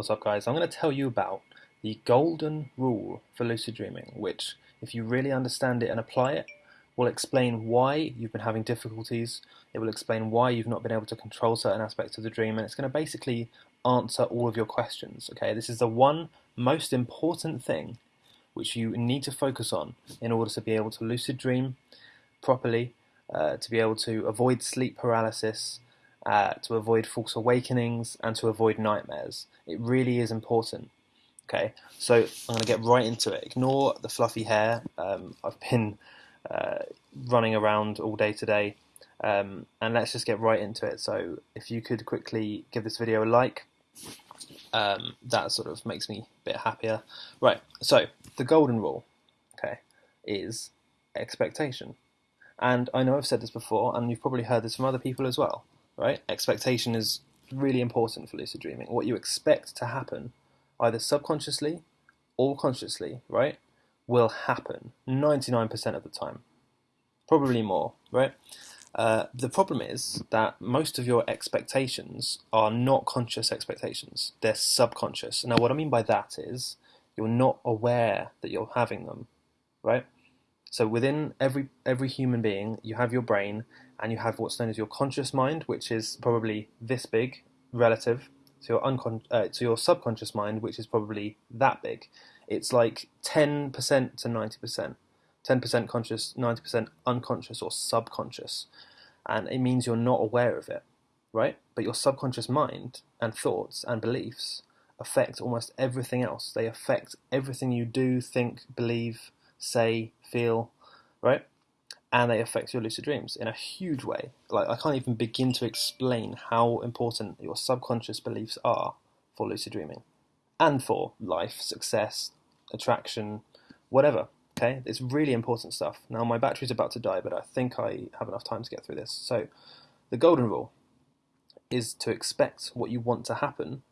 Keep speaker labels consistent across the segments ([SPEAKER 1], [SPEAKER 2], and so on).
[SPEAKER 1] What's up, guys? I'm going to tell you about the golden rule for lucid dreaming, which, if you really understand it and apply it, will explain why you've been having difficulties. It will explain why you've not been able to control certain aspects of the dream, and it's going to basically answer all of your questions. Okay, this is the one most important thing which you need to focus on in order to be able to lucid dream properly, uh, to be able to avoid sleep paralysis uh, to avoid false awakenings, and to avoid nightmares. It really is important. Okay, so I'm going to get right into it. Ignore the fluffy hair. Um, I've been uh, running around all day today, um, and let's just get right into it. So, if you could quickly give this video a like, um, that sort of makes me a bit happier. Right, so the golden rule, okay, is expectation. And I know I've said this before, and you've probably heard this from other people as well right? Expectation is really important for lucid dreaming. What you expect to happen, either subconsciously or consciously, right, will happen 99% of the time. Probably more, right? Uh, the problem is that most of your expectations are not conscious expectations, they're subconscious. Now, what I mean by that is you're not aware that you're having them, right? So within every every human being, you have your brain, and you have what's known as your conscious mind, which is probably this big relative to your uncon- uh, to your subconscious mind, which is probably that big. It's like ten percent to ninety percent, ten percent conscious, ninety percent unconscious or subconscious, and it means you're not aware of it, right? But your subconscious mind and thoughts and beliefs affect almost everything else. They affect everything you do, think, believe, say, feel, right? And they affect your lucid dreams in a huge way. Like I can't even begin to explain how important your subconscious beliefs are for lucid dreaming and for life, success, attraction, whatever. Okay, it's really important stuff. Now my battery's about to die, but I think I have enough time to get through this. So, the golden rule is to expect what you want to happen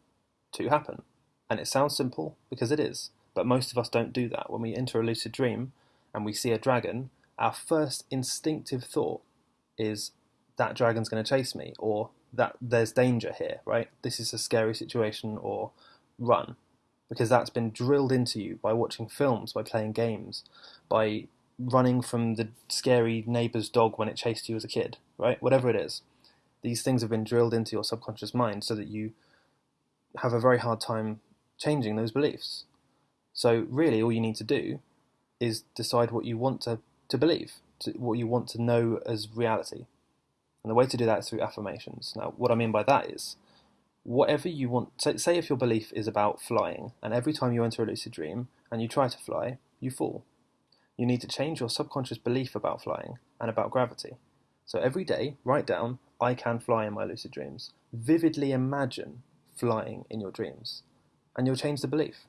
[SPEAKER 1] to happen. And it sounds simple because it is, but most of us don't do that. When we enter a lucid dream and we see a dragon, our first instinctive thought is that dragon's going to chase me or that there's danger here, right? This is a scary situation or run. Because that's been drilled into you by watching films, by playing games, by running from the scary neighbor's dog when it chased you as a kid, right? Whatever it is. These things have been drilled into your subconscious mind so that you have a very hard time changing those beliefs. So, really, all you need to do is decide what you want to, to believe, to, what you want to know as reality. And the way to do that is through affirmations. Now, what I mean by that is, whatever you want, say, say if your belief is about flying, and every time you enter a lucid dream and you try to fly, you fall. You need to change your subconscious belief about flying and about gravity. So every day, write down, I can fly in my lucid dreams. Vividly imagine flying in your dreams, and you'll change the belief.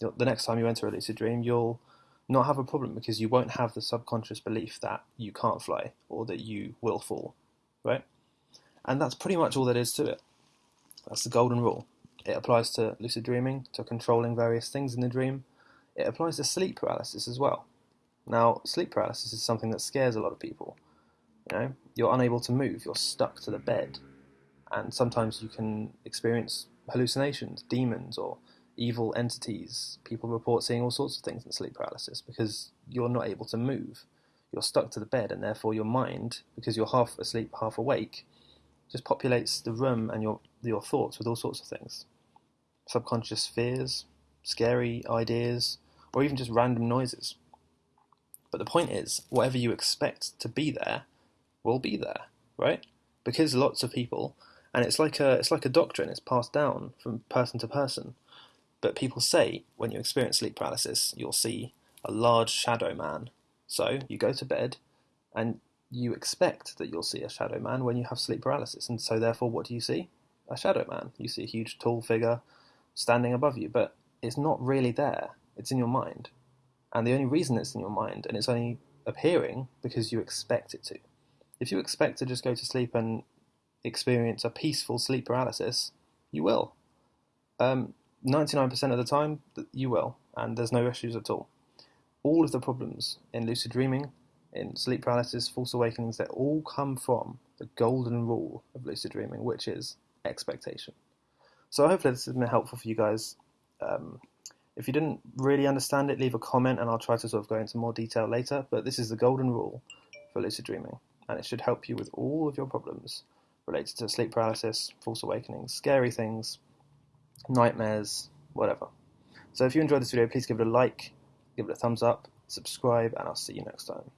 [SPEAKER 1] The next time you enter a lucid dream, you'll not have a problem because you won't have the subconscious belief that you can't fly or that you will fall, right? And that's pretty much all there is to it. That's the golden rule. It applies to lucid dreaming, to controlling various things in the dream. It applies to sleep paralysis as well. Now, sleep paralysis is something that scares a lot of people. You know, you're unable to move, you're stuck to the bed, and sometimes you can experience hallucinations, demons, or evil entities. People report seeing all sorts of things in sleep paralysis because you're not able to move. You're stuck to the bed, and therefore your mind, because you're half asleep, half awake, just populates the room and your your thoughts with all sorts of things, subconscious fears, scary ideas, or even just random noises. But the point is, whatever you expect to be there, will be there, right? Because lots of people, and it's like a it's like a doctrine. It's passed down from person to person but people say when you experience sleep paralysis, you'll see a large shadow man. So you go to bed and you expect that you'll see a shadow man when you have sleep paralysis. And so, therefore, what do you see? A shadow man. You see a huge, tall figure standing above you, but it's not really there. It's in your mind. And the only reason it's in your mind, and it's only appearing because you expect it to. If you expect to just go to sleep and experience a peaceful sleep paralysis, you will. Um, 99% of the time, you will, and there's no issues at all. All of the problems in lucid dreaming, in sleep paralysis, false awakenings, they all come from the golden rule of lucid dreaming, which is expectation. So hopefully this has been helpful for you guys. Um, if you didn't really understand it, leave a comment and I'll try to sort of go into more detail later. But this is the golden rule for lucid dreaming, and it should help you with all of your problems related to sleep paralysis, false awakenings, scary things, nightmares, whatever. So if you enjoyed this video, please give it a like, give it a thumbs up, subscribe, and I'll see you next time.